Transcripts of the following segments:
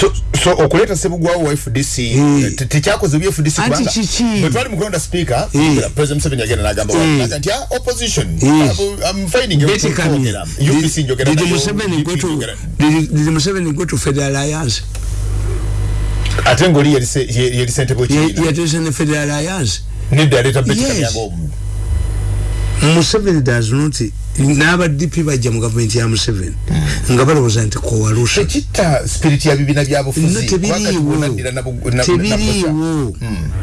so so okuleta sebugwawo wa FDC Eh. te- tekyakoze bya FDC Anti kubanga kiki? bwe twali mu kulonda speaker Eh. president Museveni agenda n'agamba Eh. wanaga nti ah, opposition Yes. I'm- I'm finding you Betty Kamya. kwogera. UPC njogera Did nayo, Museveni go UPC to njogera- did, did Museveni go to Federal Alliance? ate ng'oli yali se- ye- yali ssentebe w'ekibiina Yatesa ne Federal Alliance. nedda aleeta Betty Yes. Museveni does not n'aba DP bajja mu gavumenti ya Museveni nga balowooza nti coalition tekitta spirit ya bibiina bya no bufuzi tebiriiwo.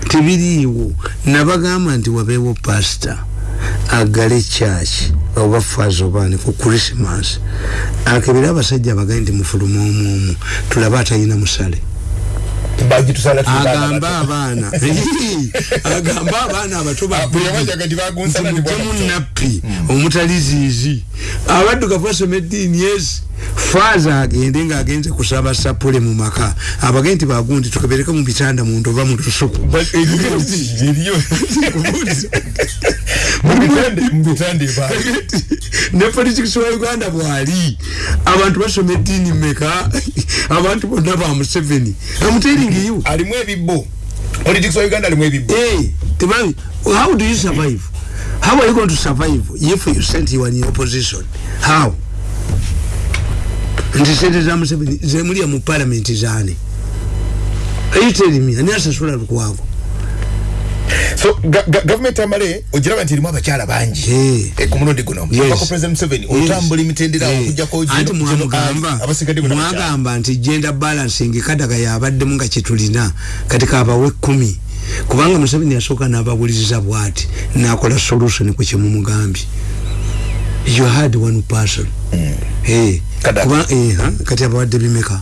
tebiriiwo. nabagamba nti wabeewo pasita agale church oba fazi obaani ku christmas. Akebera abasajja abagaye nti mufuluma omwomu tulabe atalina musale agamba abaana. Agamba abaana abato bagemu nappi omutali ziizi abaddugavu basoma eddiini esi faaza agende ng'agenze kusaba sapule mu maka. Abage nti bagundi tukebereke mu bitanda muntu oba mu lusuku. Ne politics wa uganda bwali. Abantu basoma eddiini meka abantu bonna ba museveni you alimu ebibbo politics wa uganda alimu ebibbo hey tebabi how do you survive? How are you going to survive if you sent you in opposition? How? Nti sente za museveni zemulya mu parliament zane. Are you telling me? Ani asasula lukwago so ga, ga, government amale ogiraba nti erimu abakyala bangi. Eh. e, ku mulundi guno. Paka president museveni otambula emitendera Eh, okujjako mwagamba nti gender balancing kadaga yabaddemu nga kyetulina kati kabawe kumi kubanga museveni yasooka n'abawuliriza bwati nakola solution ku kyemumugambye you had one person. Eh, Kadaga. kuba- eh, ha, kati abawadde bimeka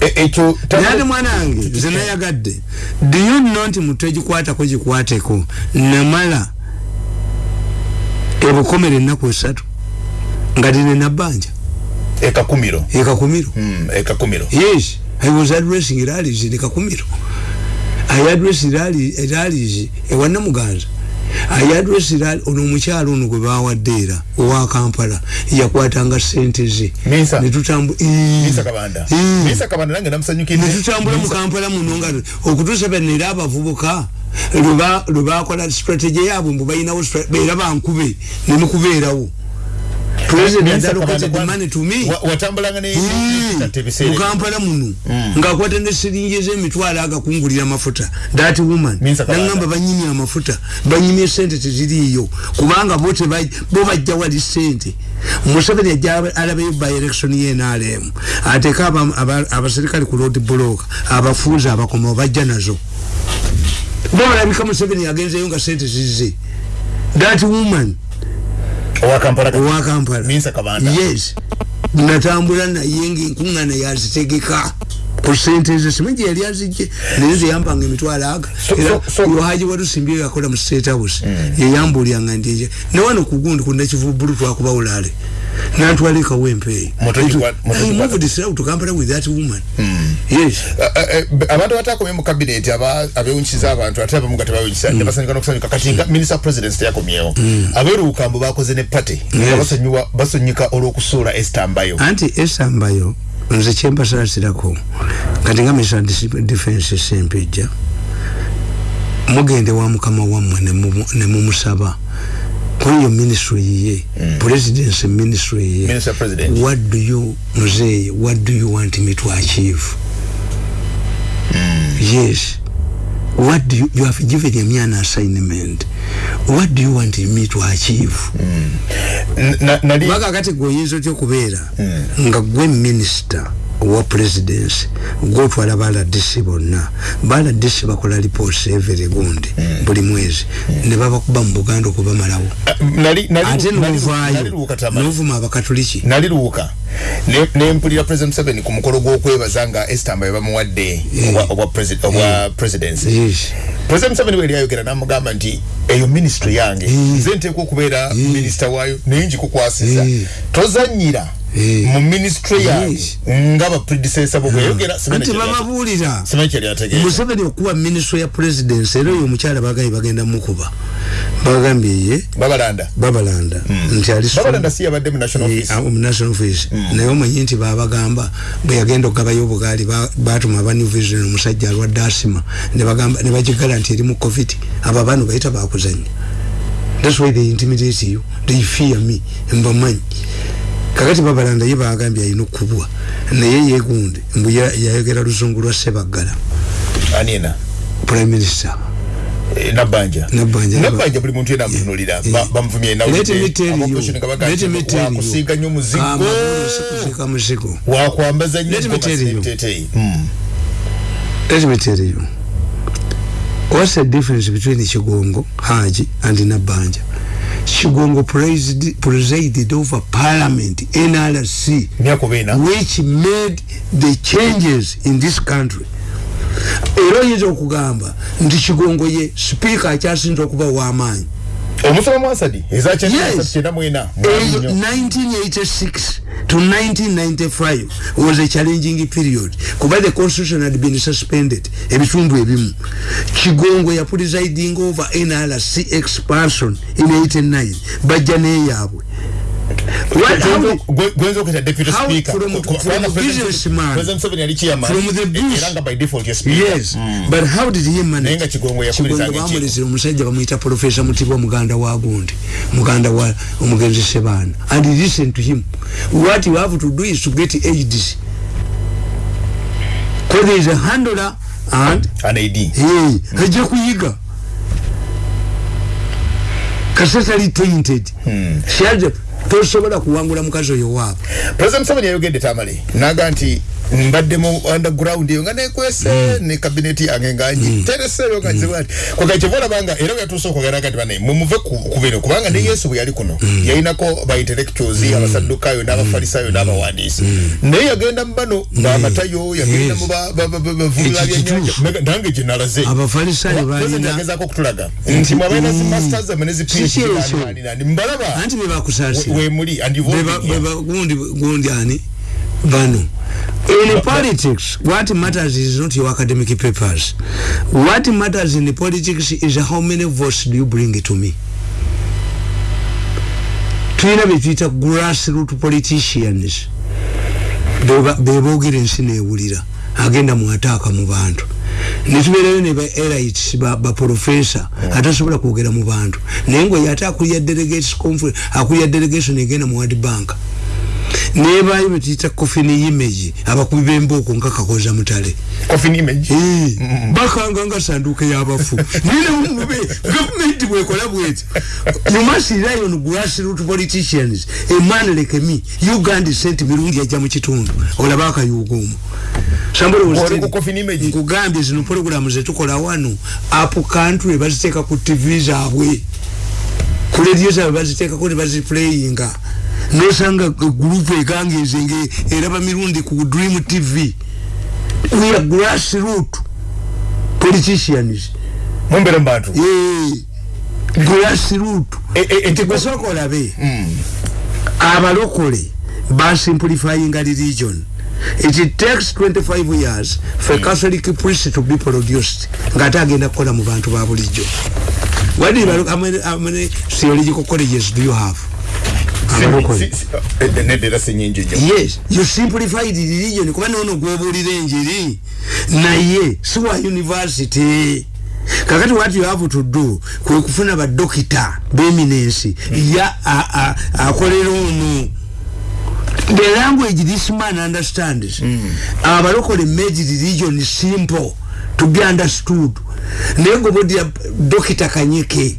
ekyo naye ate mwana wange nze nayagadde do you know nti mutwe gikwatako gikwateko namala ebukomera ennaku esatu nga lina nabbanja. Ekakumiro ekakumiro Mm, ekakumiro yes i was addressing rallies in kakumiro i addressed rally rallies ewana muganza rally ono omukyalo ono gwe bawadde era owa kampala yakwatanga sente ze. Netutambula mu kampala muno nga okutuusa bano era abavubuka lwe bakola strategy yaabwe mbu balinawo era bankube nemukubeerawo watambulanga mukampala muno. Ngaakwata ne siringi ez'emitwalo agakungulira amafuta that woman. Nagamba banyimye amafuta banyimye sente teziriiyo. Kubanga bo bajja wali sente. Museveni ajja alabayo by election ye nrm ateeka aba- aba- abaserikale ku road block abafuuzi abakoma bajja nazo. Bo balabika museveni yagenzeyo nga sente zize. That woman owa kampala kati. owa kampala. Minsa Kabanda. yes. Natambula naye ngaenkuŋŋaana yazitegeka. Ku sente ze simanyi gye yali azijje naye nze yampanga emitwalo aga. Era yohaji walusimbye yakola mu state house? Yeyambuulyanga ndi enje newano ku gundi ku nakivubulu twakuba ulale nantwala ekawo empeeyi Mutoki kwa- mutoki kwa- moved to kampala with that woman. Yes. Eh, eh, abantu abatakomye mu cabinet aba abewunkiza abantu ate abamu nga tebawunkisa ne basanyuka n'okusanyuka. Kati nga minister president teyakomyewo abeeruwukambu bakoze ne party. Nga Yes. basonyiwa basonyika olw'okusuula Esther Mbayo anti esambayo nze kyempasaasirako kati nga misa defense sempejja mugende wa mukama wammwe ne mumusaba kweyo ministry ye presidency ministry ye Minister President. what do you muzeye what do you want me to achieve? Yes. What do you, you have given me an assignment. What do you want me to achieve? N- na- nali kubanga kati gwe oyinza otya okubeera nga gwe minisita owa presidency gwotwala baladisi bonna. Baladisi bakola lipooti evere gundi buli mwezi. Ne babakuba mu buganda okubamalawo eh, nali nali ate nali- nali novaayo luwuka tamale. novuma abakatuliki nali luwuka ne- nempulira president museveni ku mukolo gw'okwebaza nga Mbayo bamuwadde obwa- obwa presi- obwa presidency. Yes. president museveni bwe yayogera namugamba nti eyo ministry yange. Mm. nze nteekwa okubeera minisita waayo naye ngikukwasiza Mm. tozanyira Eh. Mu ministry yaabwe Yes. nga ba predecessor bo bweyogera anti bababuulira simanyi kyali ategeeza museveni okuba minisitule ya presidensi era oyo omukyala bagambye bagenda mukuba. Bagambye ye babalanda. Babalanda. Nti ali babalanda si yabadde mu national Eh, office. ah, mu national office. Naye omanyi nti babagamba bwe yagenda okugabayo obugaali ba- batuma aba new vision omusajja alwadde asima ne bagigala nti eri mu covid. Abo abaana bayita bakuzanya thats why they intimidate you. They fear me. Mbamanyi kakati babalanda ye bagambye alina okubwa naye yegunde mbu ya- yayogera luzungu lwa sebaggala anina prime minister Eh, nabbanja Nabbanja. nabbanja buli muntu yena amutunulira Ba- bamuvumye let me tell you let me tell you wakusiiga nnyo muzigo Amagulu sikuziika muzigo wakwambaza nnyo Let me tell you. teteyi Mm. Let me tell you. What's the difference between Chigongo, Haji, and Nabanja? Chigongo presided, presided over Parliament, NRC, which made the changes in this country. era oyinza okugamba nti kigongo ye sipiika akyasinza okuba w'amaanyi omusoma mwasadi eza Yes. kyenda mwena eyo 1986 to 1995 was a challenging period. Kuba the constitution had been suspended ebitundu ebimu. Kigongo ya presiding over nrc expansion in 89 bajja neyaabwe gwenza okuyita deputy speaker from- from a President- businessman. President Museveni yali chairman From the e- bush. era nga by default ye speaker yes but how did he manage Kigongo yakubirizanga Kigongo bamulezera omusajja bamuyita profesa mutibwa muganda wa gundi muganda wa omugenzi sebaana and listen to him what you have to do is to get aids because there is a handler and an AD hey, ajja kuyiga kasatali tainted shaje tosobola kuwangula mukazi oyo waabo President Museveni yayogedde tamale naga nti mbadde mu underground eyo nga nekwese ne kabineti yange nga ngitereseeyo nga nzibu ati kwega kyevola banga era bweyatuusa okwogera kati bane mumuve ku bino kubanga ne yesu bwe yali kuno yalinako ba intellectuals abasaddukayo n'abafalisayo n'abawandiisi. Naye yagenda mu bano baamatayo yagenda mu ba- ba- ba- ba- bavulula Ekyo byennyanja. Kituufu. Mega- nange gye nalaze. Yagezaako okutulaga. Nti mwabaina zi masters amene zi Si PhD ekyo. nani, nani, nani. mbalaba anti bebakusaasira we muli and you've all been here. gundi gundi ani? Bano in politics what matters is not your academic papers. What matters in politics is how many votes do you bring to me? Tulina betuyita grassroot politicians. Beboogera ensi newulira agenda mwataaka mu bantu netubeerayo ne ba elites ba, ba professor atasobola kwogera mu bantu. Naye ngaoyo ate akulira delegates conference akulira delegation egenda mu world bank. Nebayo betuyita coffin image abakubi b'embooko nga kakoza mutale. Eh, bakanga nga sanduuke y'abafu. Ninemube gavumenti bwekola bweti you must rely on grassroot politicians a man like me uganda sente mirungi ajja mu kitundu. Olaba akayuuga omwo Somebody was ku coffin image? nkugambye zino programu zetukola wano apu country baziteeka ku tv zaabwe ku radio zaabwe baziteekako ne baziplayinga. Nosanga gurupu egangezenge eraba mirundi ku dream tv we are grassroot politicians. Mumbere mu bantu Eh, grassroot E- e- eti- basooka olabe abalokole basimplifyinga religion it takes 25 years for a catholic priest to be produced ngaate agenda kukola mu bantu ba bulijjo. What do you, how many, how many theological colleges do you have? Eh, yes you simplified religion. Kuba nono gwebuulira enjiri naye si wa university. Kakati what you have to do kwe kufuna badokita beminensi ya akolera ono the language this man understands abalokole made religion simple to be understood. Naye gobodya dokita kanyike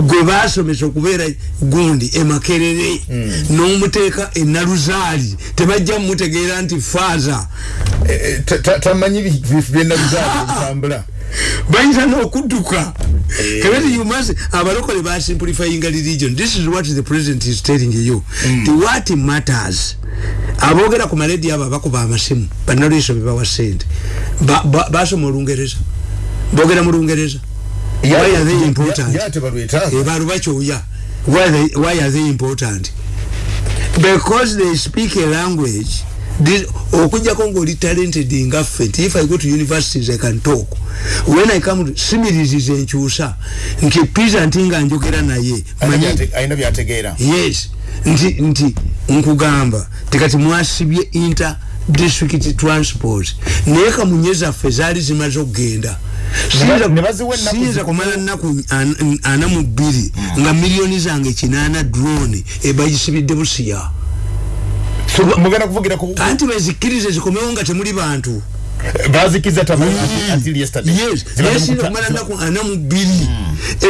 gwe basomesa okubeera gundi emakerere n'omuteeka enaluzaali tebajja mumutegeera nti faaza Eh, eh, ta- ta- tamanyi bi- bi- byenabizaali bitambula bayinza n'okudduka. Kakati you must abalokole basimplifyinga religion this is what the president is telling you. The what matters. Aboogera ku maledio abo abakuba amasimu bannaliiso bebawa sente Ba- ba- basoma olungereza. Boogera mu lungereza. Why are they important? yate balwetaaga. Eh, balu bakyoya. Why are they important? Because they speak a language okujjako ngaoli talented ngaffe nti if i go to universities i can talk. When i come to similisiza enkyusa. Nti pisa nti nga njogera naye manyi ayina byategeera. Yes. Nti nti nkugamba tekati mwasibye inter district transport. Naye kamunye zaffe zaali zimaze okugenda Ne- ne baziwa ennaku siyinza zikumi. kumala nnaku an- ana mu bbiri nga miliyoni zange kinaana drone ebagisibidde busiya. So, mugenda kuvugira ku anti bezikkirize zikomewo nga temuli bantu. Bazikiza tamali until yesterday. Yes. Zibadde naye siyinza mukuta- kumala nnaku ana mu bbiri.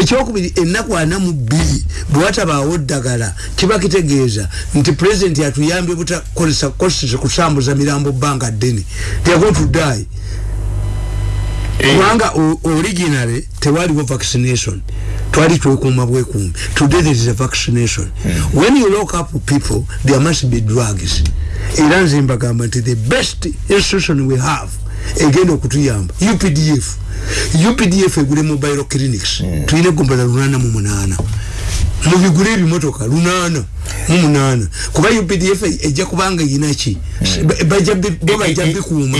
Ekyokubiri ennaku ana mu bbiri bwe watabaawo ddagala kiba kitegeeza nti pulezidenti atuyambye butakozesa kosese kusambuza mirambo bbanga ddene. Teyagontudaayi Eh, kubanga o- originally tewaliwo vaccination. Twali twekuuma bwekuumi today there is a vaccination. When you lock up people there must be drugs. Era nze mbagamba nti the best institution we have egenda okutuyamba updf updf egule mobile clinics. Tulina egombala lunana mu munana mubigule ebimotoka lunana mu munana kuba updf ejja kubanga yinaki. Bi- bo bajja eh, eh, bikuuma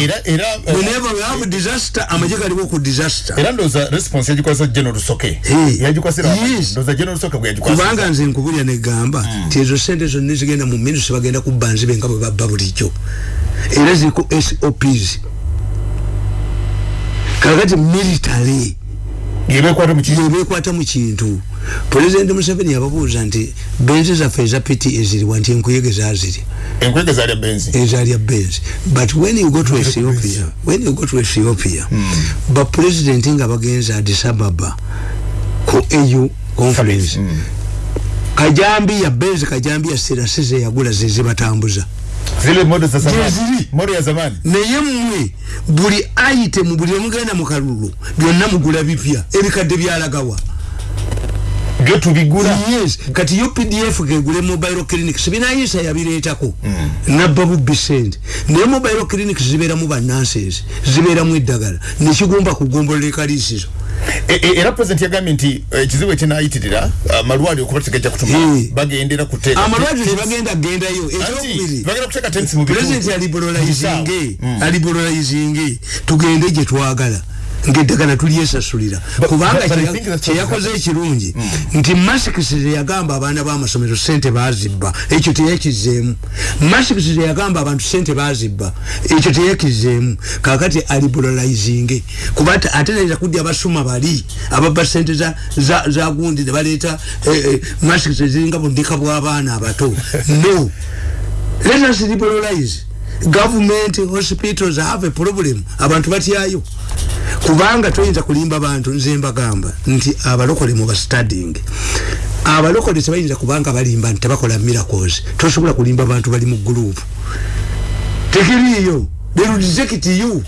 whenever disaster amagye galiwo ku disaster. Era ndowooza response yagikwasa general soke. Eh, yagikwasira yes. ndowooza general soke bwe yagikwasa. Kubanga nze nkubulya negamba nti ezo sente zonna zigenda mu minusi bagenda kubba nzibe nga bwe babba bulijjo. Era ziriko sops kakati military yebekwata mu kintu? Pulezidenti museveni yababuuza nti benzi zaffe eza piti eziriwa nti enkuyege zaziri enkwege zalya benzi? Ezalya benzi. But when you go to ethiopia when you go to ethiopia bapulezidenti nga bagenze addis ababa ku au conference kajambiya benzi kajambiya serasi zeyagula zezibatambuza zile modo za zamani. Ziri. modo ya zamani. Naye mmwe buli itemu buli omugenda mu kalulu byonna mugula bipya ebikadde byalagawa. Byo tubigula yes kati yo pdf kegule mobile clinic sibinayisa yabireetako. Nabba bubbi sente naye mobile clinic zibeeramu bannanses zibeeramu eddagala. Nekigomba kugombolera ekaliisizo. E- e- era president yagambye nti eh, ekizibu ekinayitirira amalwaliro okuba tegajja kutuma Eh. bagendera bagenda kuteeka mu bitundu. pulezidenti tugende gye twagala ngaeddagala tulyesasulira kubanga kyeyakoze ekirungi nti masikisi yagamba abaana b'amasomero sente bazibba ekyo teyakizeemu masikisi yagamba abantu sente bazibba ekyo teyakizeemu kakati aliberalizinge kuba ate- nayinza kudya abasuma bali ababba sente za- za za gundi ne baleeta masikisi eziringa bundika bw'abaana abato. No. Let us liberalize. Government hospitals have a problem. Abantu batyayo kubanga toyinza kulimba bantu nze mbagamba nti abalokole mu bastuding abalokole tebayinza kubanga balimba nti tebakola miracles tosobola kulimba bantu bali mu gurupu tekiriiyo they will reject you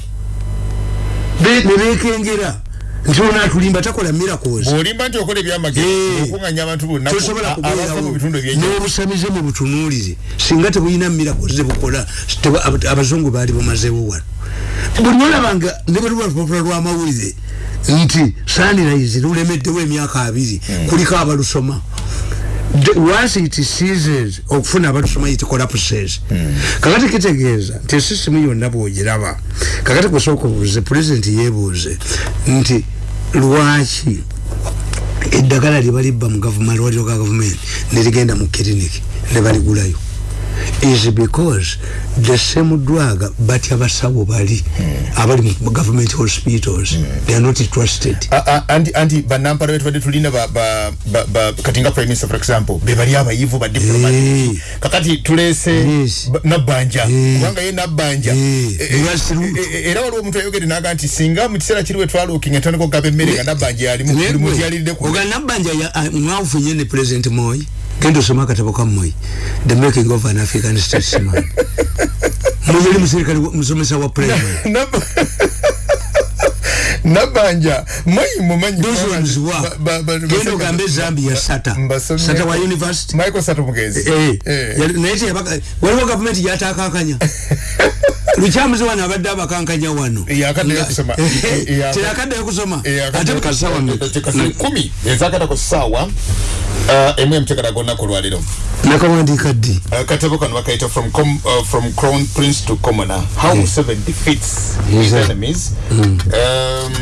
Be- ne bekengera nti ono atulimba takola miracles. Bw'olimba nti okola ebyamagezi Eh. abantu bonna tosobola a- abava mu bitundu ebyenjawulo n'obusamize mu butunuulize singa tebulina mirako zebukola abazungu baali bumazewo wano. Buli olabanga ne bwe luba lupapula lw'amawulire nti sanirayizi lulemeddewo emyaka abiri kuliko abalusoma once it ceases okufuna abalusoma it collapses kakati kitegeeza nti esisimu yonna bwogiraba kakati kusooka obuuze pulezidenti yeebuuze nti lwaki eddagala lye balibba mu gavuma malwaliro ga gavumenti nerigenda mu kiriniki ne baligulayo is because the same drug batya basawo bali abali mu government hospitals they are not trusted A- a- anti anti banampala betubadde tulina ba- ba- ba- ba- kati nga prime minister for example be bali abayivu ba diplomat Eh. kakati tulese Yes. ba- nabbanja Eh. kubanga ye nabbanja Eh. Eh, eh, Lwasi luutu. eh, eh, era waliwo omuntu ayogere naga nti singa mu kiseera kiri we twalookinga ntandika okugaba emmere nga nabbanja yalimu buli muntu yaliridde ku oganabanja mwafunye ne president moyi genda osoma akatabo ka moyi the making of an african statesman. Muyeri muserikale musomesa wa primary Nab- nabbanja mayi mumanyi those ones wa genda basajja- ogambe zambia sata. sata wa university. Michael sato mugezi. Eh, Eh. yali- naye teyabaka- waliwo gavumenti gyatakankanya lukyamuzi wano abadde abakankanya wano. Yakaddayo kusoma. Eh, eh, teyakaddayo kusoma. Eh, ate kasawa tekasi kumi. Ezakatako saawa uh, emwe mtekala gonna kulwaliro nakawandiika ddi? Uh, katabo kano bakaita from, com, uh, from crown prince to commoner. How Yeah. Museveni defeats Yes, his sir. enemies um,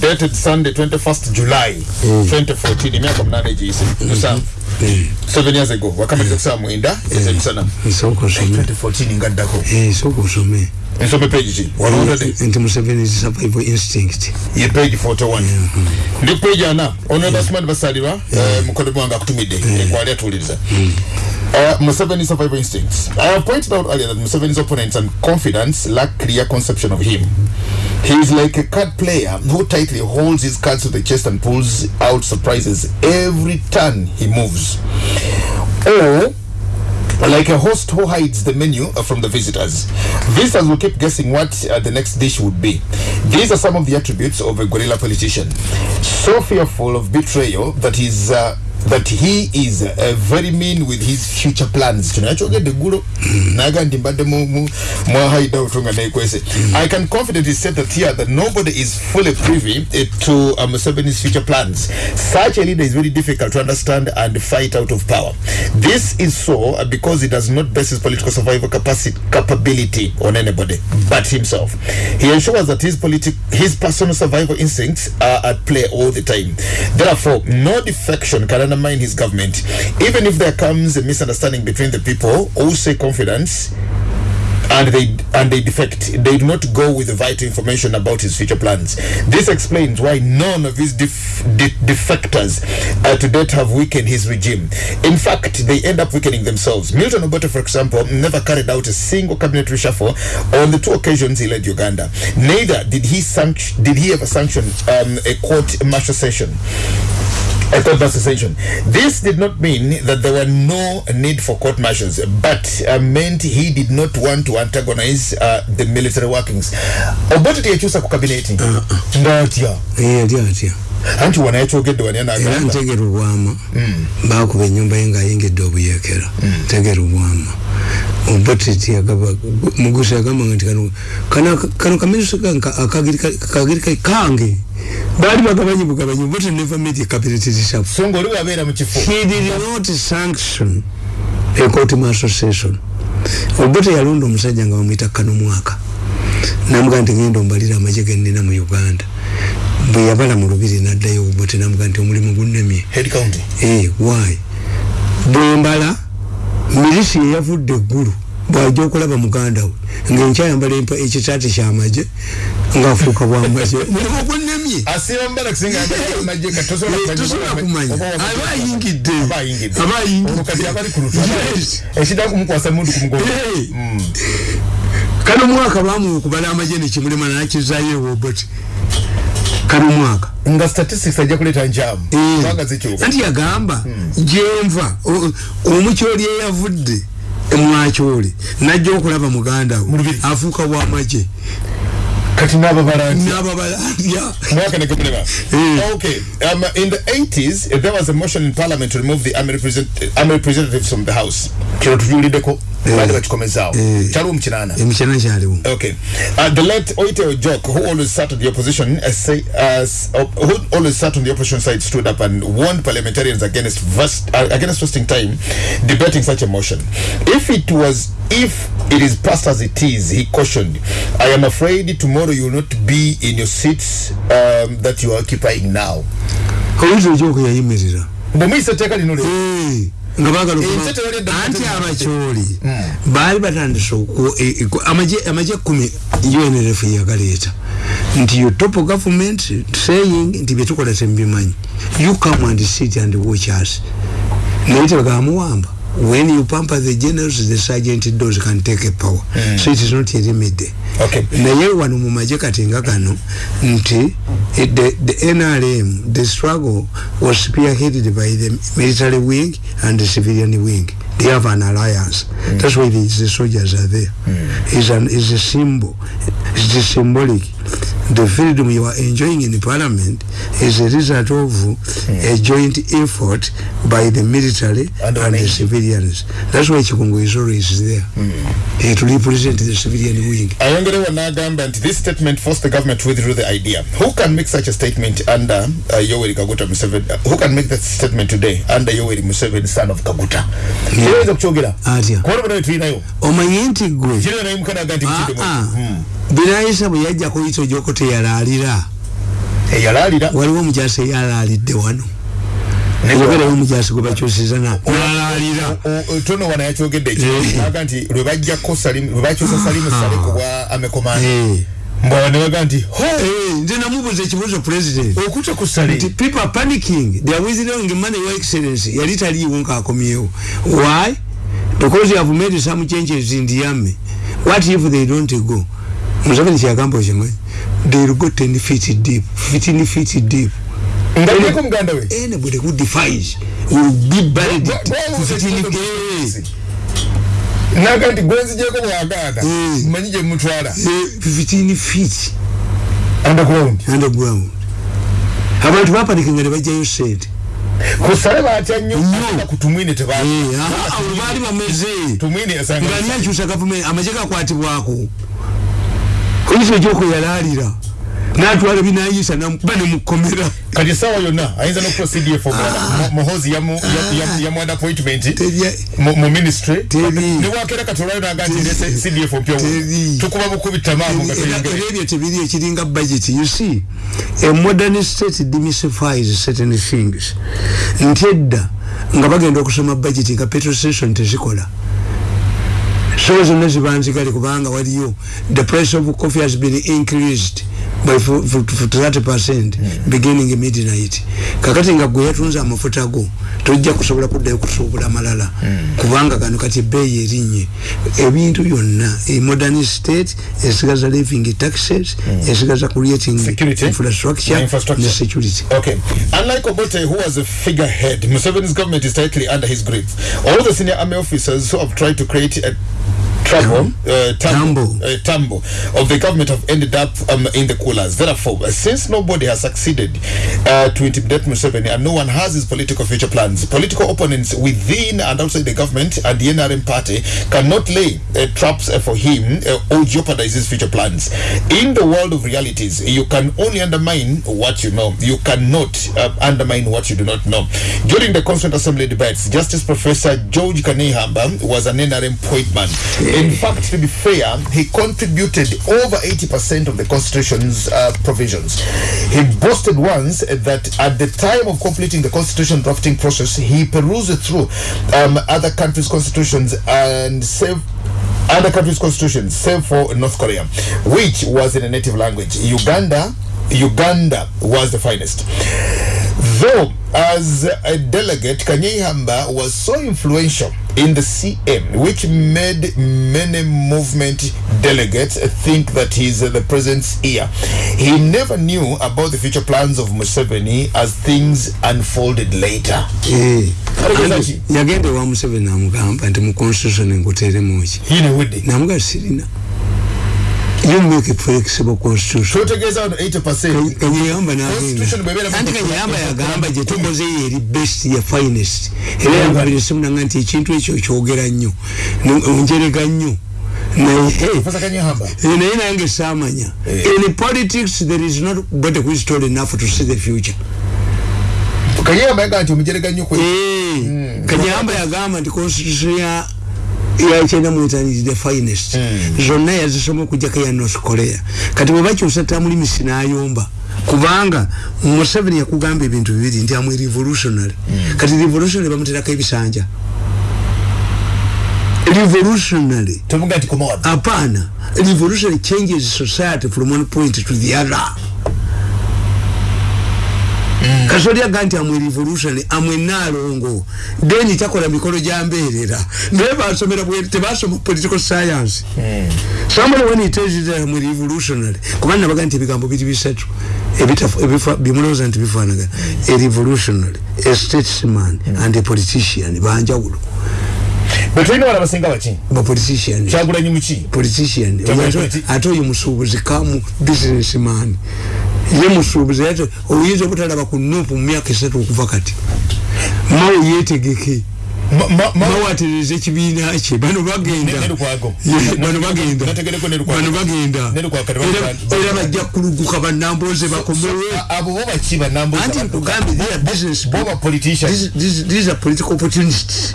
dated sunday 21st july 2014 emyaka munane giyise musanvu seven years ago. Wakamaliza kusaba mwenda ezemisana nsooka osome 2014 ngaddako Eh, sooka osome ensome page ki walondade nti museveni is survival instinct. Ye page 41 ndi page ana honorable smart basalirwa eh, mukono gwange akutumidde enkwali atuuliriza Uh, Museveni's survival instincts. I have pointed out earlier that Museveni's opponents and confidants lack clear conception of him. He is like a card player who tightly holds his cards to the chest and pulls out surprises every turn he moves. Or like a host who hides the menu from the visitors. Visitors will keep guessing what uh, the next dish would be. These are some of the attributes of a guerrilla politician. So fearful of betrayal that he's. Uh, that he is uh, very mean with his future plans. Tunachogedde eggulo naga mbadde mu- mu- nekwese i can confidently say that here that nobody is fully privy eh, to uh, Museveni's future plans. Such a leader is very difficult to understand and fight out of power. This is so uh, because he does not base his political survival capacity capability on anybody but himself. He ensures that his politic his personal survival instincts are at play all the time. Therefore no defection can undermine his government. Even if there comes a misunderstanding between the people who say confidence and they and they defect they do not go with the vital information about his future plans. This explains why none of his def- de- defectors uh, to date have weakened his regime. In fact they end up weakening themselves. Milton obote for example never carried out a single cabinet reshuffle on the two occasions he led uganda. Neither did he sanction did he ever sanction um, a court martial session a court martial session. This did not mean that there were no need for court martials, but uh, meant he did not want to antagonize uh, the military workings. Obote teyakyusa ku kabineti ngatya Eh, yali atya anti wano yakyogedde wani era anagamba ntegera obwama bakuba enyumba ye ngaayingidde obuyekera ntegera obwama oboteti agaba mugusa yagambanga nti kano kano kano kamiruso kagiri kange. Baali bagabanyi bugabanyi obote never made a cabinet reshuffle so ngaoli wabeera mu kifo he did not sanction a court martial session. Obote yalonda omusajja nga bamwita kano mwaka. Namuga nti ngenda ombalira amagye genina mu uganda. Bwe yabala mu lubiri naddayo obote namuga nti omulimu gunnemye head county. Eh, why? Bwembala milisi yeyavudde eggulu bwajja okulaba muganda we ngaenkyayambala empa- ekitaati kyamagye ngaafuuka bwamagye mulimu kati tosobola kumanya- tosobola kumanya. Aba ayingidde. aba ayingidde. Mugongo. Hey. kano mwaka bamuwa okubala amagye nekimulema nakizaayo ewoboti kano mwaka. Nga statistics ajja kuleeta njamu. Eh. anti yagamba gyenva o- omukyoli eyavudde mwakyoli najja okulaba muganda we afuuka bwamagye kati n'ababala nti nababalandya mwaka ne gumulema Eh. okay um, in the 80s uh, there was a motion in parliament to remove the army, represent, army representatives from the house kino tujuliddeko baali bakikomezaawo Eh. kyaliwo mu kinaana emukyana kyaliwo Okay. Uh, the late Oite Ojok, who always sat on the opposition, uh, say, uh, uh, who always sat on the opposition side, stood up and warned parliamentarians against vast, uh, against wasting time debating such a motion. If it was, if it is passed as it is, he cautioned, I am afraid tomorrow you will not be in your seats um, that you are occupying now. oyinza ojoko yayimirira Bw'omuyisa etteeka lino lero, Eh, nga bagala okuba- anti abakyoli baali batandise e- e- amagye amagye ekkumi unrf yagaleeta nti yo top government saying nti byetukola temubimanyi you come and sit and watch us. Naye tebagamuwamba when you pamper the generals the sergeant does can take a power. So it is not a remedy. Naye wano mu magye kati nga gano nti eh, the, the nrm the struggle was spearheaded by the military wing and the civilian wing they have an alliance mm. that's why the, the soldiers are there mm. is an is a symbol it's a symbolic the freedom you are enjoying in parliament is a result of a joint effort by the military And and, the civilians. That's why chikungu is always there. Eh, to represent the civilian wing. Ayongerewo n'agamba nti this statement forced the government to withdraw the idea. Who can make such a statement under uh, yoweri kaguta museveni? Uh, who can make that statement today under yoweri museveni son of kaguta? Kiroweza kukyogera Atya. kubona bonna betulinayo omanyi nti gwe kirina naye mukanaga nti Ah, ah. binayisa bwe yajja kuyita gyoko teyalaalira. Eyalaalira waliwo omukyasi eyalaalidde wano. Ogerewo omukyasi gwe bakyusiza na nalaalira. tono wana yakyogedde ekyo aga nti lwe bajjako salimu salimu sale ku bwa amekomanda Eh. mbwa nebaga nti Eh, nze namubuuza ekibuuzo president. Okute ku sale people are panicking. They are withdrawing money your excellency. Yali taliiwo ngaakomyewo why? Because you have made some changes in the army. What if they don't go museveni kyagamba okimanyi they'll go 10 feet deep 15 feet deep. Ngaeko muganda we? Anybody who defies will be buried 15 feet. Eh, naga nti gwenzijeko bwagaana Mm. manyi gye mutwala eh, 15 feet. Underground underground abantu bapanikinga ne bajjayo sente ku sale batya nnyo ate tebali Eh, ah, baali bameze. Tumwine yasanga nga nyakyusa gavumenti amagye gakwatibwako oyisa egyoko yalaalira natwala binayisa namukuba nemukomera. Kati esawa yonna ayinza cdf omulala Mo- muhozi yamu- yamu- yamu- yamuwada appointment? Mu ministry? Newakera kati olwayo naga nti cdf Teri. tukuba bukubi era ebyo tebiri ekiringa budget. You see a modern state demystifies certain things. Nti edda nga bagenda okusoma budget nga petrol station tezikola so zonna ziba nzigale kubanga waliyo the price of coffee has been increased by 30 percent beginning midnight kakati nga gwe yatunze amafuta go tojja kusobola kuddayo kusuubula malala kubanga kano kati ebbeeyi erinye ebintu byonna e modern state esigaza living taxes esigaza creating Security. infrastructure infrastructure. ne security Okay. Unlike Obote, who was a figurehead, Museveni's government is tightly under his grip. All the senior army officers who have tried to create a trouble, uh, tumble, uh, tumble of the government have ended up um, in the coolers. Therefore, uh, since nobody has succeeded uh, to intimidate Museveni and no one has his political future plans, political opponents within and outside the government and the NRM party cannot lay uh, traps uh, for him uh, or jeopardize his future plans. In the world of realities, you can only undermine what you know. You cannot uh, undermine what you do not know. During the Constituent Assembly debates, Justice Professor George Kanehamba was an NRM point man. In fact, to be fair, he contributed over 80% of the Constitution's uh, provisions. He boasted once that at the time of completing the Constitution drafting process, he perused through um, other countries' constitutions and saved other countries' constitutions, save for North Korea, which was in a native language. Uganda, Uganda was the finest. Though, as a delegate, Kanyehamba was so influential in the CM, which made many movement delegates think that he's the president's ear. He never knew about the future plans of Museveni as things unfolded later. Eh, yagenda ewa museveni namugamba nti mu constitution enkuteremuki Hine Woody. namuga sirina you make flexible constitution. Tutegeeza wano 80%. kanyeyamba Constitution bw'ebeera mu- anti kanyeyamba yagamba gye tukoze yeri best ya finest. Era yagambira simunanga nti ekintu ekyo kyogera nnyo. Njerega nnyo. Naye eh, naye nange saamanya. In politics there is not body who is tall enough to see the future. Kanyehamba yagaa nti omujerega nnyo kwe. Eh, kanyamba yagamba nti constitution ya yakyenda muetani the finest. Zonna yazisoma okujjako ya north korea. Kati bwe bakyusa tamulimisi n'ayomba kubanga museveni yakugamba ebintu bibiri nti amwe revolutionary. Kati revolutionary bamuterako ebisanja revolutionary. Hapana. Revolutionary changes society from one point to the other kasoli aga nti amwe revolution amwe nalongo then takola mikolo gyambeerera naye basomera tebasoma political science. Somebody when he tells you that amwe revolutionary kubanga nabaga nti ebigambo biri bisatu. Bimulowooza nti bifaanagana a revolutionary a statesman and a politician banjawulo betulina wala basinga baki ba politician. Kyagulanyi muki politician. Ate oyo musuubuzi kamu businessman ye musuubuzi ate oyinza obutalaba ku nuupu mu myaka esatu okuva kati. Mawe yetegeke. Ma- ma- ma- mawe atereza ekibiina kye bano bagenda bano bagenda bano bagenda Era- bajja kuluguka bannamboze bakomewe A- abo bo baki banambuza anti badduka? nkugambye they are business bo ba politician These- are political opportunities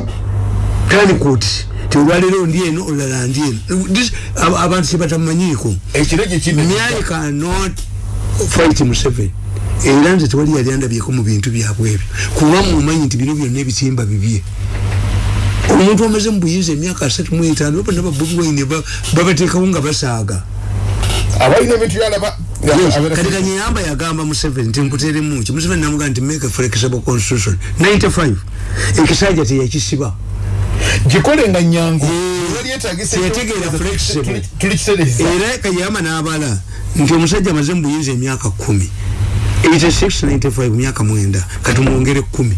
kani kuti tiolwaliro ndi eno olala ndi eno abantu kino myai cannot fight museveni. Era nze tewali yali andabyeko mu bintu byabwe ebyo. Kuba mumanyi nti bino byonna ebitimba bibye. Omuntu omaze mu buyinza emyaka asatu mu etaano bonna babobi waine babateekawo nga basaaga. Abalina ebintu byalaba kati kanyeyamba yagamba museveni nti nkuteremu ki museveni namuga nti make a flexible constitution. 95 ekisajja teyakisiba gikole nga nyangu era kayamba n'abala nti omusajja amaze mu buyinza emyaka kumi 8695 myaka mwenda. Katumwongere kumi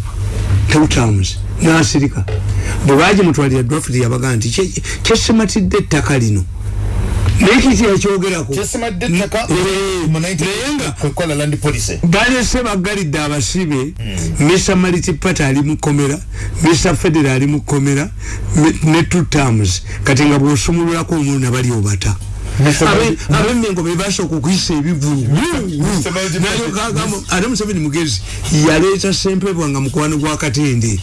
two terms nasirika. Bwe bagimutwalira draft yabaga nti "Kye- kyesimatidde ettaka lino naye kiti yakyogerako balese bagalidde abasibe mr multiparty ali mu komera mr federal ali mu komera me- ne two terms kati nga bwosumululako omuntu nabali obata abemmengo bebasooka okuyisa ebivulu Multi- ate museveni mugezi yaleeta sempebwa nga mukwano gwa katende.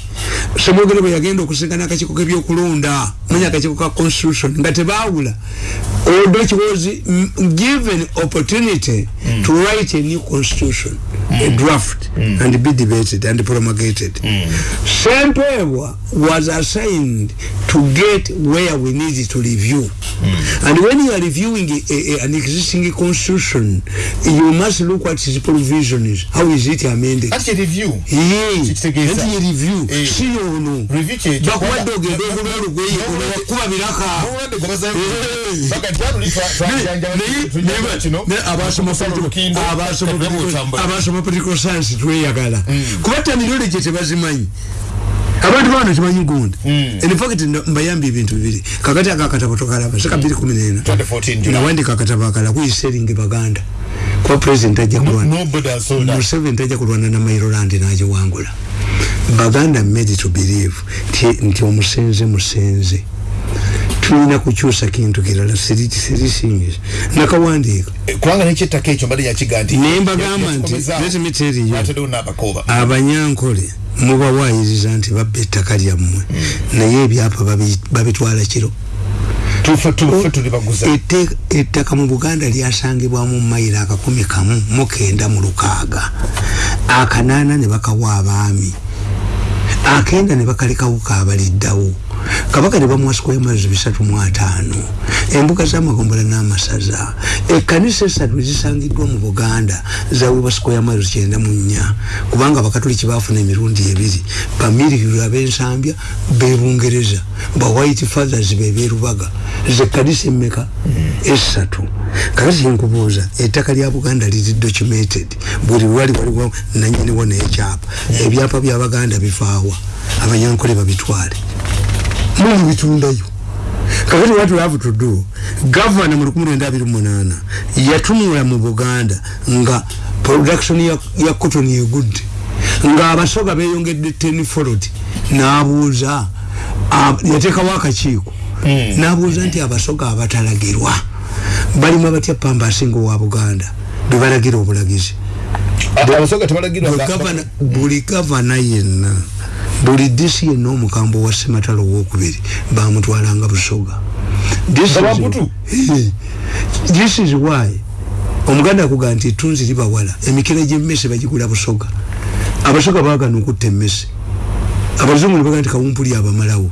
Semwogere bwe yagenda okusinkana akakiiko k'ebyokulonda manya akakiiko ka constitution nga tebaawula although it was mm, given opportunity to write a new constitution a draft and be debated and promulgated. Sempebwa was assigned to get where we need to review. And when you are reviewing a, a, an existing constitution you must look at its provisions how is it amended ati review Yee, Kitegeeza. nti ye review Eh. si yono Review kyekyo. bakuwadde ogenda ogula olugweye olwakuba biraka Obulwadde gwe bazayo- Eh. Baga nti wano twa- twajanjaba- tujjanjaba kino. abasoma tetwebutambula. abasoma political science tweyagala kuba tamilole gye tebazimanyi abantu bano temanyi gundi. Infact mbayambye ebintu bibiri. Kakati akakatabo tokalaba sika 214 2014 July. nawandika akatabo akala kuyiseringi baganda. Kuba president ajja kulwana. museveni tajja kulwana na mairolandi nagiwangula baganda made to believe nti omusenze musenze tulina kukyusa kintu kirala sirisingi nakawandiika kubanga nekyettaka ekyo mbadde yakiga nti naye mbagamba nti yakikomeza- let me tell you atedewo n'abakooba abanyankole mubawayiriza nti babba ettaka lyammwe naye ebyapa babi- babitwala kiro. Tufe tufe tuli baguza Ette- ettaka mu buganda lyasangibwamu mayiro akakumi kamu mukenda mu lukaaga. Akanaana ne bakawa abaami. Akenda ne bakalekawo kabaliddawo kabaka ne bamuwa square miles bisatu mu ataano. Embuga z'amagombola n'amasaza. Ekkanisa esatu zisangiddwa mu buganda zaweebwa square miles kyenda mu nnya. Kubanga abakatoliki baafuna emirundi ebiri. Bamiliyiro ab'ensambya bebungereza ba white fathers beberubaga zekkanisa emmeka? Esatu kakati nkubuuza ettaka lya buganda liri documented. Buli lwali waliwo nanyiniwo n'ekyapa ebyapa byabaganda bivaawa abanyankole babitwale muli bitundayo kakati what we have to do gavana mu 1928 yatunula mu buganda nga production ya, ya cotton egudde nga abasoga beyongedde tenfold n'abuuza ab- yateekawo akakiiko n'abuuza nti abasoga abatalagirwa balima batya pamba asinga owa buganda? Bebalagira obulagizi. Abasoga nga- gavana- buli gavana yenna buli disi yenna omukambo wa sematalo owokubiri bamutwalanga busoga. This is-? Eh, this is why omuganda akuga nti etunzi libawala emikira gyemmese bagigula busoga. Abasoga bagana okutta emmese. Abazungu nebaga nti kawumpuli abamalawo.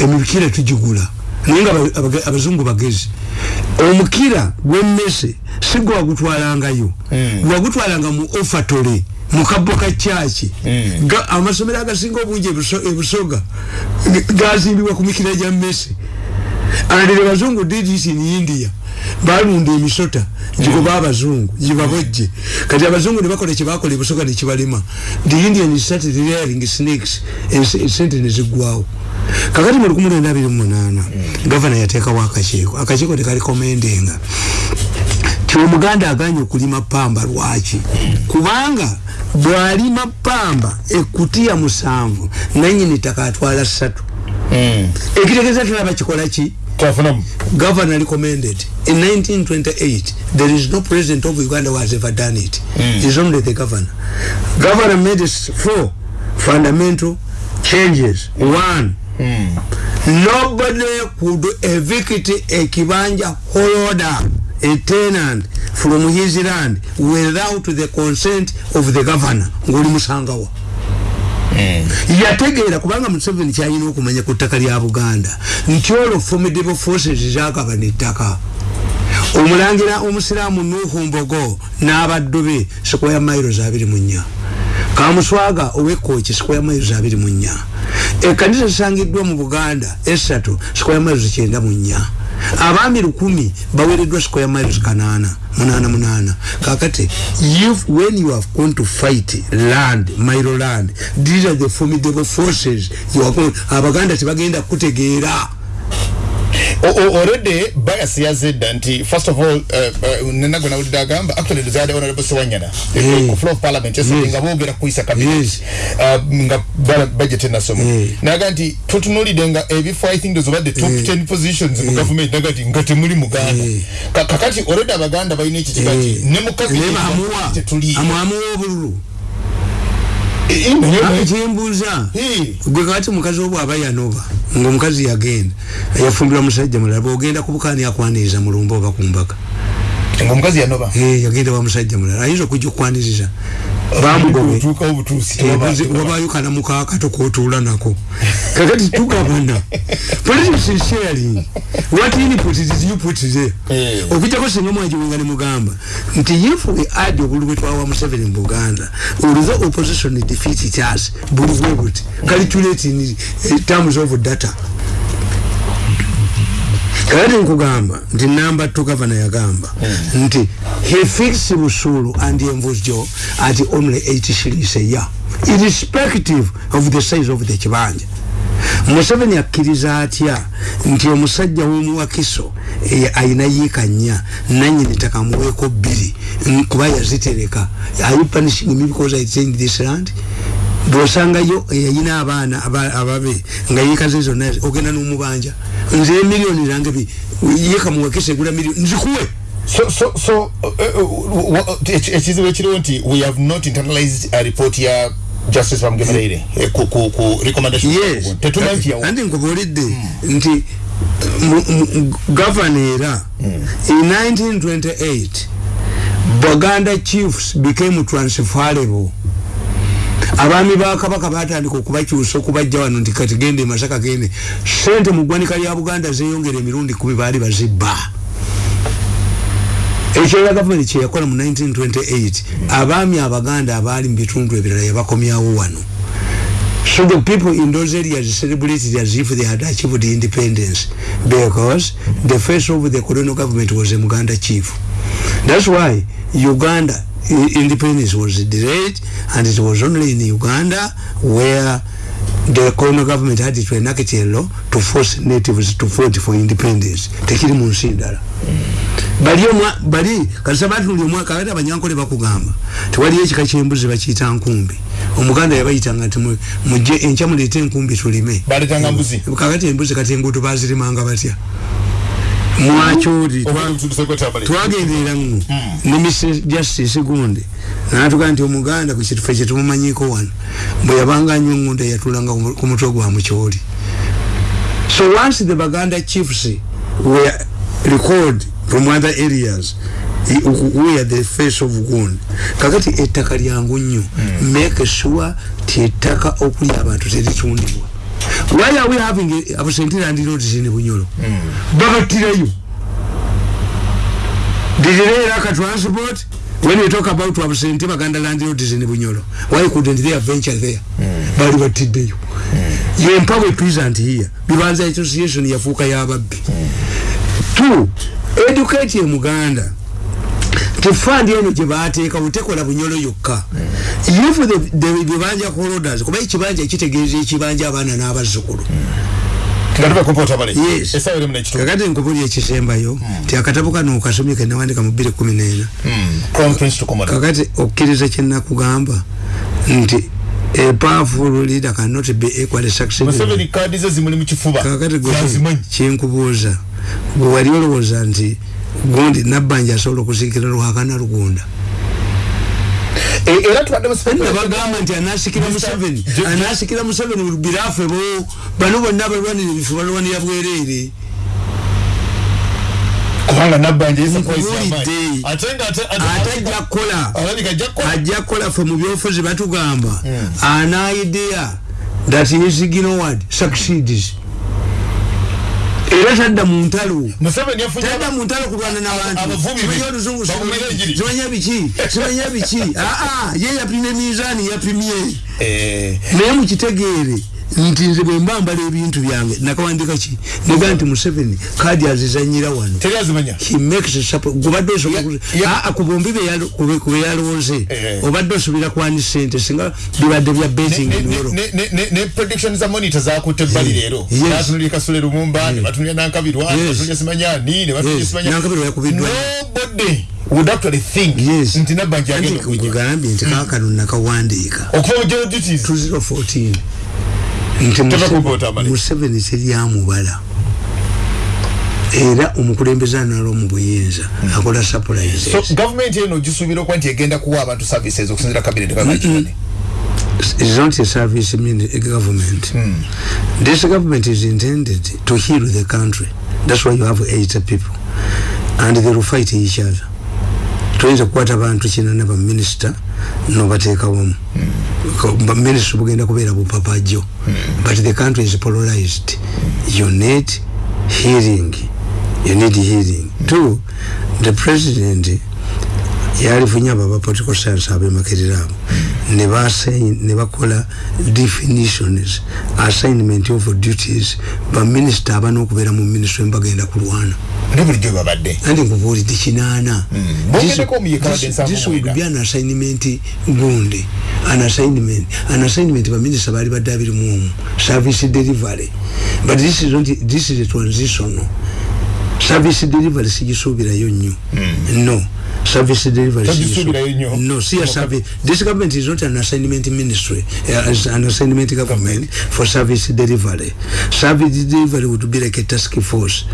Emikira tugigula. Naye nga abazungu bagezi. Omukira gwemmese si gwe wagutwalangayo wagutwalanga mu ofatole kabbo ka kyaki Ga- amasomero agasinga obungi ebuso- ebusoga gazimbibwa ku mikira gya mmese. The bazungu this in india. Balunda emisota gigoba abazungu gibabojje kati abazungu ne bakola kyebakola ebusoga nekibalema the indian started rearing snakes esente neziggwawo kakati mu 1928 gavana yateekawo akakiiko. Akakiiko tekalikomendenga ti omuganda aganye okulima pamba lwaki? Kubanga bwalima pamba ekutiya musanvu nanyini ttaka atwala ssatu. Ekitegeeza tulaba kikola ki? Governor recommended in 1928 there is no president of uganda who has ever done it. Mm. is only the governor. Governor made four fundamental changes. One. Mm. nobody could evict a kibanja holder a tenant from his land without the consent of the governor. Ngoli musangawa yategeera kubanga museveni kyalina okumanya ku ttaka lya buganda. Nti olwo formidable forces zagabana ettaka omulangira omusiraamu nuhu mbogo n'abaddu be sikoya miles abiri mu nnya. Kamuswaga owekkoki sikoya miles abiri mu nnya. Ekkanisa zisangiddwa mu buganda esatu sikoya miles kyenda mu nnya abaami lukumi bawereddwa sikoya miles kanaana munaana munaana. Kakati if when you have gone to fight land milo land these are the formidable forces you are going, abaganda O- o- already bias yazedda nti first of all uh, uh, nenago nawulidde agamba actually desired honorable sewanyana Eh. ku floor of parliament Yes. nga boogera kuyisa cabinet Yes. uh, nga budget enasoma Eh. naga nti tutunulidde nga ebifo i think those obadde top 10 positions mu government. Naga nti nga temuli muganda. Ka- kakati already abaganda balina ekitiba ki ne mu cabinet naye bamuwa tetuli amwamuwa obululu Eh, eh, naye- kyembuuza gwe kati mukazi obwo aba yanova ngaomukazi yagenda yafumbirwa musajja mulala bwogenda kubukani akwaniriza mulumba oba kumbaka nga omukazi yanoba Eh, yagenda wa musajja mulala ayinza okujja okukwaniriza bamugobe otuukawo butuusi wabayo kalamuka akato kotuula nako. Kakati tugabana politics is sharing. What input did you put there. Eh. okujjako singa mwajiwenga ne mugamba nti if we add obulu bwe twawa museveni mu buganda although opposition defeat us buli bwe buti. Calculate in eh, terms of data kakati nkugamba nti namba two gavana yagamba nti he fixed busulu and envujo at only 8 shillings a year irrespective of the size of the kibanja. Museveni akkiriza atya nti omusajja w'omuwakiso eh, ayina yiika nnya nanyini ttaka muweeko bbiri mm, kuba yazitereka. Are you punishing me because i changed this land bwosangayo yayina abaana aba- ababe nga yiika ze zonna ogenda n'omubanja. Nze emiliyoni zange bi- yiika muwakisa egula miliyoni nzikuwe. So so so uh, eki- ekizibu ekiriwo nti we have not internalized a report ya justice bamugemereire eh, ku, ku, ku recommendation yes. tetumanyi nti yawo. Anti nkubuulidde nti mu- mu- gavana era in 1928 buganda chiefs became transferable abaami ba kabaka batandika okubakyusa okubajja wano nti kati gende masaka gende. Sente mu ggwanika lya buganda zeyongera emirundi kumi baali bazibba. Ekyo era gavumenti kyeyakola mu 1928 abaami abaganda abaali mu bitundu ebirala yabakomyawo wano. So the people in those areas celebrated as if they had achieved independence because the face of the colonial government was a Muganda chief. That's why Uganda independence was delayed and it was only in Uganda where the colonial government had to enact a law to force natives to vote for independence. Tekiri mu nsi ndala. bali bali kasaba tuli omwa kaweta abanyankole bakugamba. Tewali ekika kyembuzi bakiyita nkumbi. Omuganda yabayitanga nti mu- mujje enkya muleete enkumbi tulime. Kakati embuzi kati enguuto bazirimanga batya mwakyoli twagenderera nno ne Mrs. justice gundi natuga nti omuganda ku kitufe kyetumumanyiko wano bwe yabanga anywa engunda yatulanga ku mu- mutwe gwa mukyoli. So once the baganda chiefs were recalled from other areas where the face of gund kakati ettaka lyangu nnyo. Make sure ti ettaka okuli abantu teritundibwa why are we having a- absentee land roads in bunyolo? Babatirayo did they lack a transport when we talk about absentee baganda land roads in bunyolo. Why couldn't they venture there? Bali batiddeyo yempawe peasant here. Bibanza association yafuuka y'ababbi two educate muganda tifandi eno gyebateeka butekola bunyolo yokka. If bibanja corodas kuba ekibanja ekitegeeza ekibanja abaana n'abazzukulu. Kakati nkubuli ekisembayo ti akatabo kano okasomye kenawandika mu 214 crown prince tukomoda kakati okkiriza kyenakugamba nti a powerful leader cannot be equally kifuba. Kakati kyenkubuuza gwe wali olowooza nti gundi nabbanja asobola okuziikira lwakana lugunda. E- era tubadde museveni. Nabagamba nti anasikira museveni anasikira museveni birafe bo bano bonna abalwanira ebifu balwanira bwereere kubanga nabbanja Nkubuulidde. ate nga ate ate ajja kukola. Ajja kukola. Fe mu byofuzi batugamba. An idea that is ignorant succeeds era tadda mu ntalo. Tadda mu ntalo kulwana n'abantu. Simanya oluzungu simanya biki? Simanya biki? Aa ye yapimye mizaani yapimye Eh, naye mukitegeere nti nze bwe mba mbala ebintu byange nakawandika ki nega nti museveni kadi azizanyira wano Ah, ah, ku bombi be yalo- ku be- ku be yalonze Eh. obadde osobera kwani sente singa bibadde bya betting Ne- in ne- Europe ne- ne- ne- ne prediction za monitor zakutte ebbali leero Yes. batunulira kasule lumumba ne batunulira nankabirwa ne Yes. batunulira simanyani ne batunulira Yes. simanya Nankabirwa yakubiddwa. would actually think Yes. nti nabbanja agenda okujja nkugambye nti kakano nakawandiika okuva mu general duties 2014 nti Teva Museveni- teryamubala era omukulembeze anala omu buyinza akola surprises so gavumenti eno gisuubira okuba nti egenda kuwa abantu services okusinzira cabinet kakakikane is not a service government. This government is intended to heal the country. That's why you have eight people, and they will fight each other. Tuyinza kukwata abantu kinana baminisita nobateekawomu baminisita bugenda kubeera bupapajjo but the country is polarized. You need hearing. You need hearing. Two the president yalifunye abo aba political science abemakirira abo ne bakola definitions assignment of duties baminisita abana okubeera mu minisitule mbagenda kulwana. Ne bulijjo babadde. Anti nkubuulidde kinaana wadde nsanvu mwenda. be an assignment gundi. An assignment an assignment baminisita baali badde abiri mu omu. Service delivery. But this is, not, this is a transitional service delivery sigisuubirayo nnyo. No service delivery Togisuubirayo nnyo? no see a service. This government is not an assignment ministry uh, it's an assignment government for service delivery. Service delivery would be like a task force.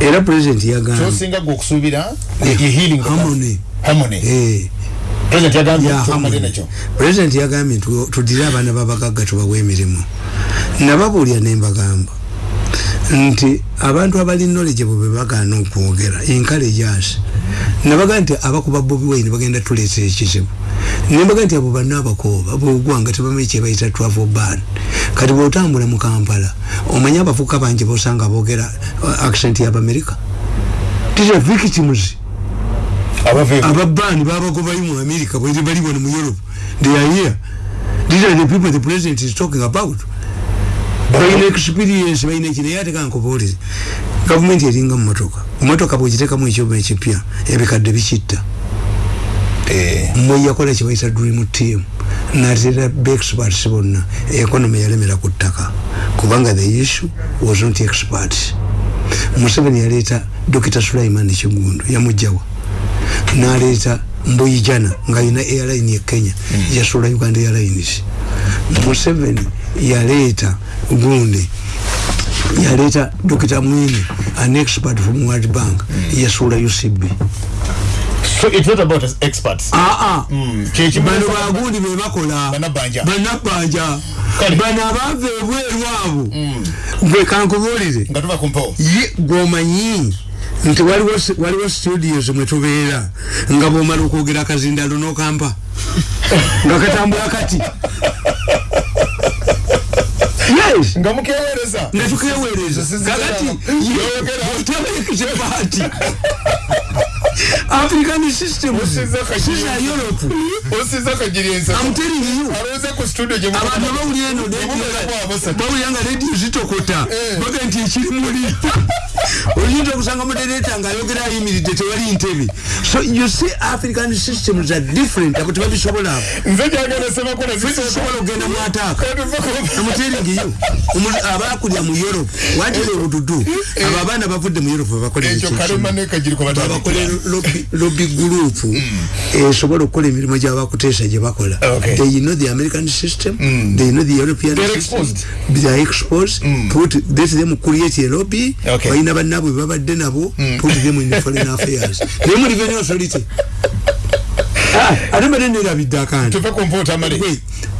Era president yagamba kyosinga gwe okusuubira ye healing harmony. harmony. Eh. President yagambye ya tukamale harmony. president yagambye tu- tudire abaana babagagga tubawe emirimu. Nababuulya nembagamba nti abantu abali knowledgeable be bagaana okwogera encourageas nabaga nti abakuba bobi wine bagenda tuleetera ekizibu. Nembaga nti abo banna abakooba bogwanga tebamanyi kyebayita travel ban. Kati bwotambula mu kampala omanyi abavuka bangi bosanga boogera uh, accent y'abamerika tisa victims ababaani babagobayo mu america bwere bali wano mu europe. They are here these are the people the president is talking about balina experience balina eki naye ate kankubuulire gavumenti eringa mu motoka motoka bwegiteekamu ekyuma ekipya ebikadde bikitta. Eh, mmwe yakola kyebayita dream team. Natera beexperts bonna. Economy yalemera ku ttaka. Kubanga the issue was not expert. Museveni yaleeta dr sulaiman kigundu yamugjawa. Naleeta mbuyijana ngaalina airline ye kenya. Yasula uganda airlines museveni yaleeta gundi yaleeta dr mwine an expert from world bank yasula ucb so it's not about experts. Aa Kyekimu- bano bagundi bebakola Kale. bano abaava ebweru abo gwe kankubuulire. Gwomanyi nti waliwo studios mwetubeera nga bwomala okwogera akazindalo nokampa nga katambula kati nga mukewereza nga tukeweereza kakati Yogera. african system. Siza europe. Osiza kagiri ensa I'm telling you. Aloweze ku studio gye abantu abawulira eno bawulira nga rediyo zitokota. Eh. baga nti ekiri muli oyinza okusanga modereta ngaayogera ayimiridde tewali ntebe. So you see african systems are different abo tebabisobola. Abo nze gyagenda sebakola sobola okugenda mu ataaka amuteringiyo abakulya mu europe. Watira obududu abo abaana bavudde mu europe ekyo babakola lobby group. Esobola okukola emirimu gyabakuteesa gye bakola. They know the american system. They know the european system. they are exposed. Put let them create a lobby. Balina bannabwe babadde nabo put them in foreign affairs. Naye muri revenue authority ate mbadde nerabidde akanti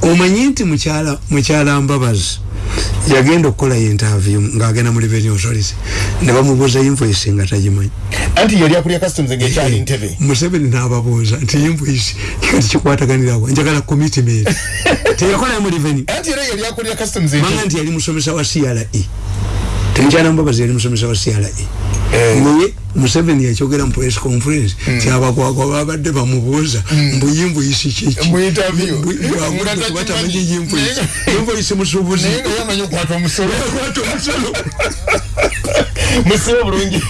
omanyi nti mukyala mbabazi yagenda okukola interview ngaagenda mu revenue authority ne bamubuuza invoice nga tagimanyi. Anti yali akulya customs ngaekyali ntebe. Museveni n'ababuuza nti invoice kati kikwataganirawa njagala commitment. Teyakola mu revenue anti era yali akulya customs manga nti yali musomesa wa CRE temukyala mbabazi yali musomesa wa CRE naye museveni yakyogera mu press conference. Kyabakwakwa babadde bamubuuza mbuyimvuyisi kikibatamanyi yimvuyisi yimvuyisi musubuzi okwata omusolo. Musibe bulungi